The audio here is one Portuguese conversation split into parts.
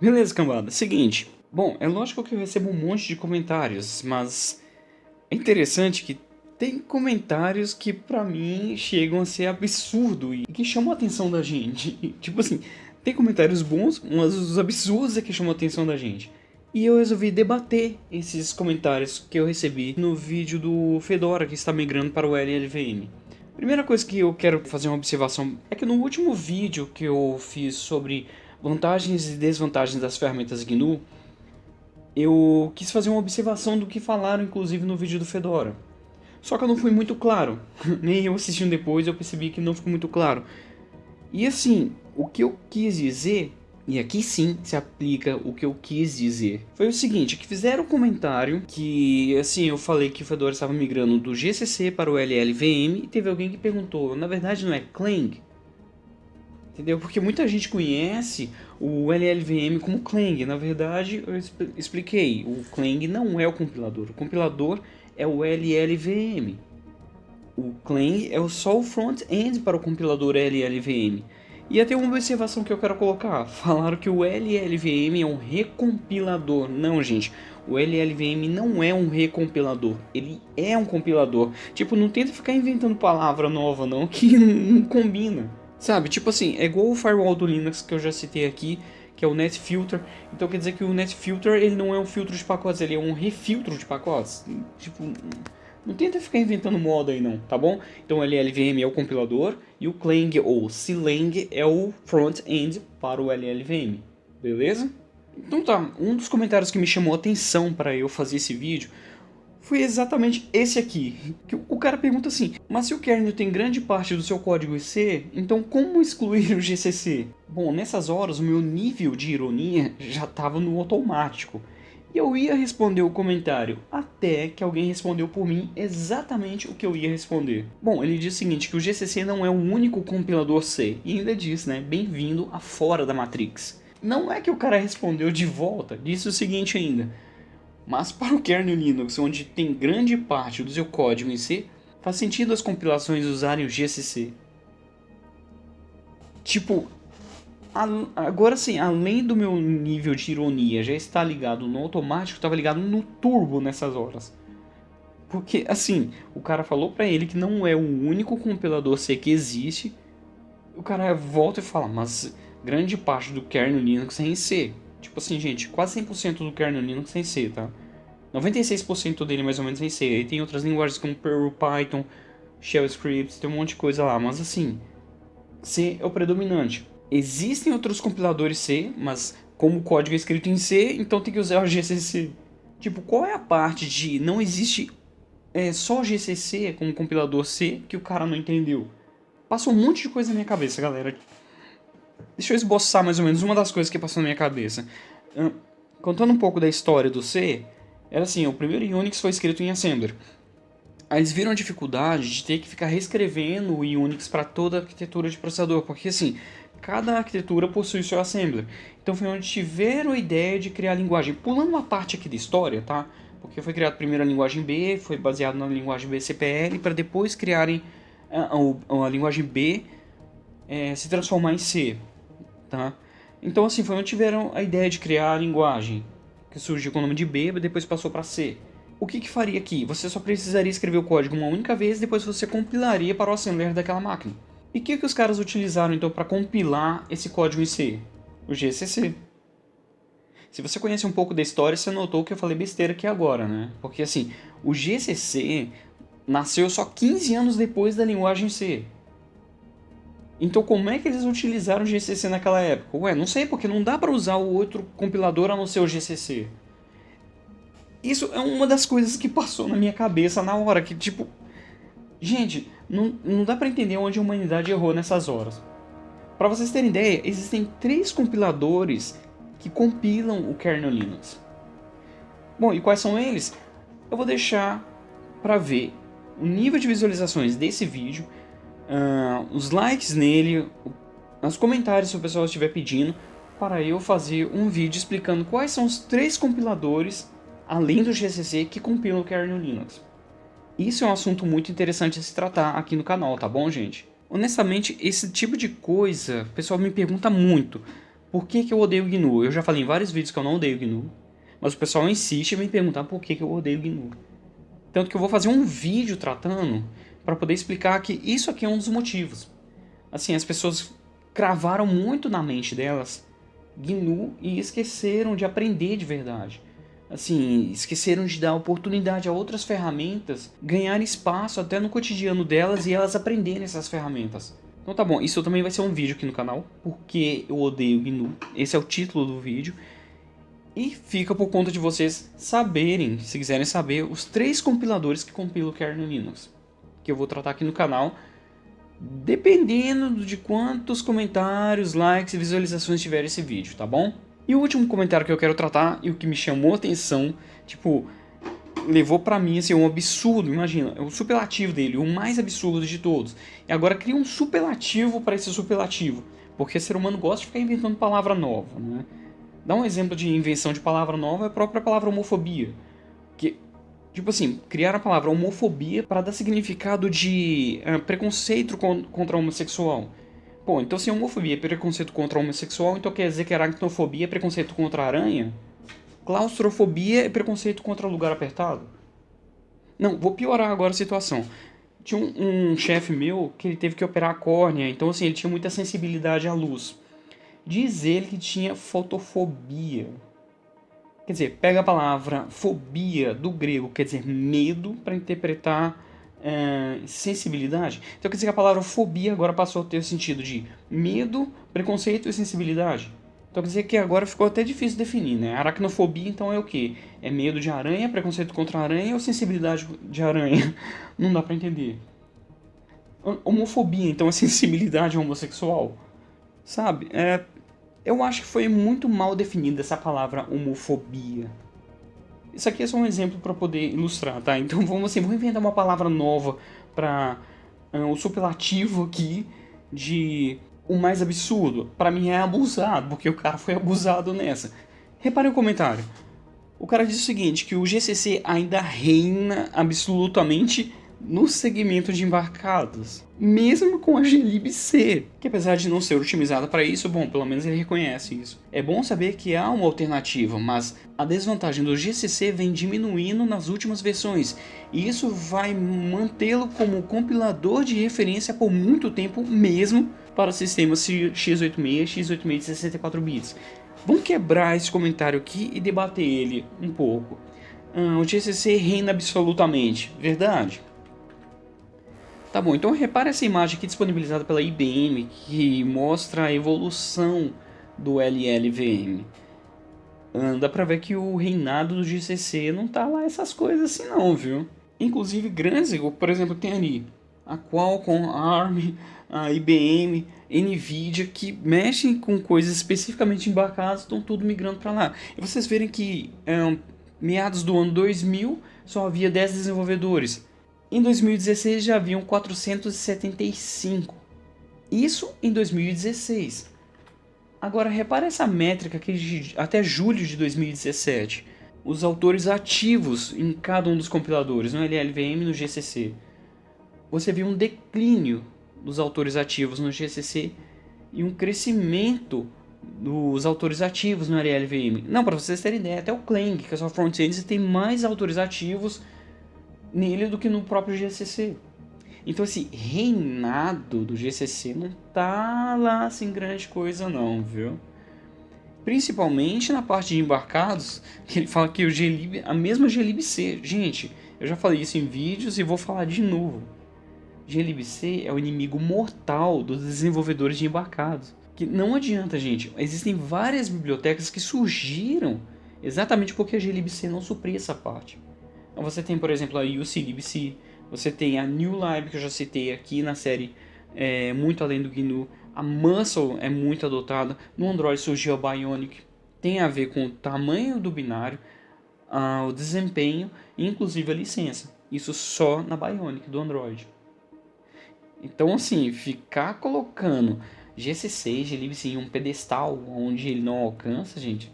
Beleza, cambada. Seguinte. Bom, é lógico que eu recebo um monte de comentários, mas é interessante que tem comentários que pra mim chegam a ser absurdo e que chamam a atenção da gente. tipo assim, tem comentários bons, mas os absurdos é que chamam a atenção da gente. E eu resolvi debater esses comentários que eu recebi no vídeo do Fedora que está migrando para o LLVM. Primeira coisa que eu quero fazer uma observação é que no último vídeo que eu fiz sobre vantagens e desvantagens das ferramentas GNU, eu quis fazer uma observação do que falaram inclusive no vídeo do Fedora. Só que eu não fui muito claro. Nem eu assistindo depois eu percebi que não ficou muito claro. E assim, o que eu quis dizer, e aqui sim se aplica o que eu quis dizer, foi o seguinte, que fizeram um comentário que, assim, eu falei que o Fedora estava migrando do GCC para o LLVM e teve alguém que perguntou, na verdade não é Clang? Entendeu? Porque muita gente conhece o LLVM como Clang, na verdade eu expliquei, o Clang não é o compilador, o compilador é o LLVM. O Clang é só o front-end para o compilador LLVM. E até uma observação que eu quero colocar. Falaram que o LLVM é um recompilador. Não, gente. O LLVM não é um recompilador. Ele é um compilador. Tipo, não tenta ficar inventando palavra nova, não, que não combina. Sabe? Tipo assim, é igual o firewall do Linux que eu já citei aqui, que é o NetFilter. Então quer dizer que o NetFilter ele não é um filtro de pacotes, ele é um refiltro de pacotes. Tipo, não tenta ficar inventando moda aí não, tá bom? Então o LLVM é o compilador e o Clang ou Clang é o front-end para o LLVM, beleza? Então tá, um dos comentários que me chamou a atenção para eu fazer esse vídeo foi exatamente esse aqui. Que o cara pergunta assim, mas se o kernel tem grande parte do seu código C, então como excluir o GCC? Bom, nessas horas o meu nível de ironia já estava no automático. E eu ia responder o comentário, até que alguém respondeu por mim exatamente o que eu ia responder. Bom, ele diz o seguinte, que o GCC não é o único compilador C, e ainda diz, né, bem-vindo a fora da Matrix. Não é que o cara respondeu de volta, disse o seguinte ainda, mas para o kernel Linux, onde tem grande parte do seu código em C, faz sentido as compilações usarem o GCC. Tipo, agora sim, além do meu nível de ironia já estar ligado no automático, estava ligado no turbo nessas horas. Porque, assim, o cara falou pra ele que não é o único compilador C que existe. O cara volta e fala, mas grande parte do kernel Linux é em C. Tipo assim, gente, quase 100% do kernel Linux é em C, tá? 96% dele mais ou menos é em C. Aí tem outras linguagens como Perl, Python, Shell Scripts, tem um monte de coisa lá. Mas assim, C é o predominante. Existem outros compiladores C, mas como o código é escrito em C, então tem que usar o GCC. Tipo, qual é a parte de não existe é, só GCC como compilador C que o cara não entendeu? Passou um monte de coisa na minha cabeça, galera. Deixa eu esboçar mais ou menos uma das coisas que passou na minha cabeça. Contando um pouco da história do C, era assim, o primeiro Unix foi escrito em Assembler. Aí eles viram a dificuldade de ter que ficar reescrevendo o Unix para toda a arquitetura de processador, porque assim, cada arquitetura possui seu Assembler. Então foi onde tiveram a ideia de criar a linguagem. Pulando uma parte aqui da história, tá? Porque foi criada primeiro a linguagem B, foi baseado na linguagem BCPL, para depois criarem a, a, a linguagem B é, se transformar em C tá? Então assim, foi onde tiveram a ideia de criar a linguagem, que surgiu com o nome de B, depois passou para C. O que que faria aqui? Você só precisaria escrever o código uma única vez, depois você compilaria para o assembler daquela máquina. E o que que os caras utilizaram então para compilar esse código em C? O GCC. Se você conhece um pouco da história, você notou que eu falei besteira aqui agora, né? Porque assim, o GCC nasceu só 15 anos depois da linguagem C. Então como é que eles utilizaram o GCC naquela época? Ué, não sei, porque não dá para usar o outro compilador a não ser o GCC. Isso é uma das coisas que passou na minha cabeça na hora, que tipo... Gente, não, não dá para entender onde a humanidade errou nessas horas. Para vocês terem ideia, existem três compiladores que compilam o kernel Linux. Bom, e quais são eles? Eu vou deixar para ver o nível de visualizações desse vídeo uh, os likes nele, os comentários se o pessoal estiver pedindo, para eu fazer um vídeo explicando quais são os três compiladores, além do GCC, que compilam o kernel Linux. Isso é um assunto muito interessante a se tratar aqui no canal, tá bom, gente? Honestamente, esse tipo de coisa, o pessoal me pergunta muito, Por que, que eu odeio o GNU? Eu já falei em vários vídeos que eu não odeio o GNU, mas o pessoal insiste em me perguntar por que, que eu odeio o GNU. Tanto que eu vou fazer um vídeo tratando para poder explicar que isso aqui é um dos motivos. Assim, as pessoas cravaram muito na mente delas GNU e esqueceram de aprender de verdade. Assim, esqueceram de dar oportunidade a outras ferramentas ganhar espaço até no cotidiano delas e elas aprenderem essas ferramentas. Então tá bom, isso também vai ser um vídeo aqui no canal, porque eu odeio GNU, esse é o título do vídeo. E fica por conta de vocês saberem, se quiserem saber, os três compiladores que compilam o kernel Linux. Que eu vou tratar aqui no canal, dependendo de quantos comentários, likes e visualizações tiver esse vídeo, tá bom? E o último comentário que eu quero tratar, e o que me chamou a atenção, tipo, levou pra mim assim, um absurdo, imagina, é o superlativo dele, o mais absurdo de todos. E agora cria um superlativo para esse superlativo, porque ser humano gosta de ficar inventando palavra nova, né? Dá um exemplo de invenção de palavra nova é a própria palavra homofobia. Que, tipo assim, criar a palavra homofobia para dar significado de uh, preconceito contra o homossexual. Pô, então se homofobia é preconceito contra homossexual, então quer dizer que aracnofobia é preconceito contra aranha? Claustrofobia é preconceito contra lugar apertado? Não, vou piorar agora a situação. Tinha um, um chefe meu que ele teve que operar a córnea, então assim, ele tinha muita sensibilidade à luz. Diz ele que tinha fotofobia. Quer dizer, pega a palavra fobia do grego, quer dizer medo, para interpretar é, sensibilidade. Então quer dizer que a palavra fobia agora passou a ter o sentido de medo, preconceito e sensibilidade. Então quer dizer que agora ficou até difícil definir, né? Aracnofobia então é o que? É medo de aranha, preconceito contra aranha ou sensibilidade de aranha? Não dá para entender. Homofobia então é sensibilidade homossexual? Sabe? É, eu acho que foi muito mal definida essa palavra homofobia. Isso aqui é só um exemplo para poder ilustrar, tá? Então vamos assim, vamos inventar uma palavra nova para uh, o superlativo aqui de o mais absurdo. Para mim é abusado, porque o cara foi abusado nessa. Repare o comentário. O cara diz o seguinte, que o GCC ainda reina absolutamente no segmento de embarcados, mesmo com a glibc, que apesar de não ser otimizada para isso, bom, pelo menos ele reconhece isso. É bom saber que há uma alternativa, mas a desvantagem do GCC vem diminuindo nas últimas versões, e isso vai mantê-lo como compilador de referência por muito tempo mesmo para sistemas x86 e x86 de 64 bits. Vamos quebrar esse comentário aqui e debater ele um pouco. Ah, o GCC reina absolutamente, verdade? Tá bom, então repare essa imagem aqui disponibilizada pela IBM, que mostra a evolução do LLVM. Dá pra ver que o reinado do GCC não tá lá essas coisas assim não, viu? Inclusive grandes, por exemplo, tem ali a Qualcomm, a ARM, a IBM, NVIDIA, que mexem com coisas especificamente embarcadas, estão tudo migrando para lá. E vocês verem que é, meados do ano 2000 só havia 10 desenvolvedores. Em 2016 já haviam 475. Isso em 2016. Agora repare essa métrica aqui até julho de 2017. Os autores ativos em cada um dos compiladores, no LLVM e no GCC. Você viu um declínio dos autores ativos no GCC e um crescimento dos autores ativos no LLVM. Não, para vocês terem ideia, até o Clang, que é só front-end, tem mais autores ativos nele do que no próprio GCC. Então esse reinado do GCC não tá lá assim grande coisa não, viu? Principalmente na parte de embarcados, que ele fala que o glib, a mesma glibc, gente, eu já falei isso em vídeos e vou falar de novo. glibc é o inimigo mortal dos desenvolvedores de embarcados. Que não adianta, gente, existem várias bibliotecas que surgiram exatamente porque a glibc não supria essa parte. Então você tem, por exemplo, a UCLibc, você tem a New Lib, que eu já citei aqui na série é, Muito Além do GNU. A Muscle é muito adotada. No Android surgiu a Bionic. Tem a ver com o tamanho do binário, a, o desempenho e inclusive a licença. Isso só na Bionic do Android. Então, assim, ficar colocando GC6, glibc em um pedestal onde ele não alcança, gente,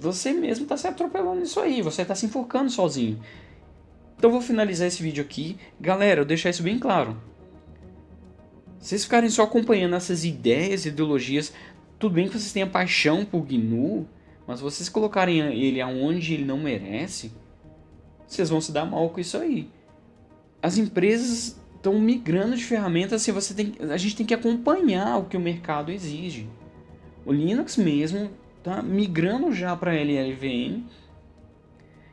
você mesmo está se atropelando nisso aí, você está se enforcando sozinho. Então vou finalizar esse vídeo aqui. Galera, eu deixar isso bem claro. Vocês ficarem só acompanhando essas ideias ideologias tudo bem que vocês tenham paixão por GNU, mas vocês colocarem ele aonde ele não merece, vocês vão se dar mal com isso aí. As empresas estão migrando de ferramentas, assim, você tem, a gente tem que acompanhar o que o mercado exige. O Linux mesmo está migrando já para LLVM.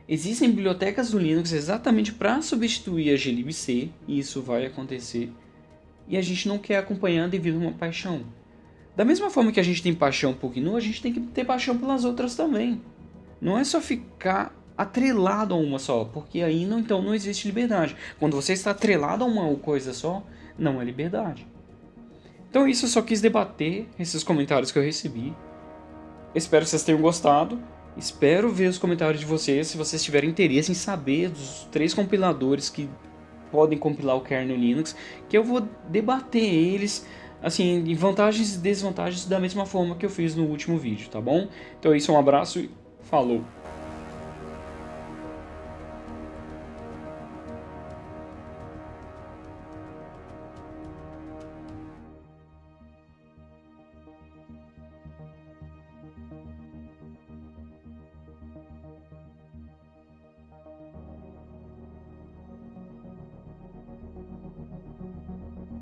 Existem bibliotecas do Linux exatamente para substituir a glibc, e isso vai acontecer. E a gente não quer acompanhar devido a uma paixão. Da mesma forma que a gente tem paixão por GNU, a gente tem que ter paixão pelas outras também. Não é só ficar atrelado a uma só, porque aí não, então não existe liberdade. Quando você está atrelado a uma coisa só, não é liberdade. Então isso eu só quis debater esses comentários que eu recebi. Espero que vocês tenham gostado. Espero ver os comentários de vocês se vocês tiverem interesse em saber dos três compiladores que podem compilar o kernel Linux, que eu vou debater eles assim, em vantagens e desvantagens da mesma forma que eu fiz no último vídeo, tá bom? Então é isso, um abraço e falou!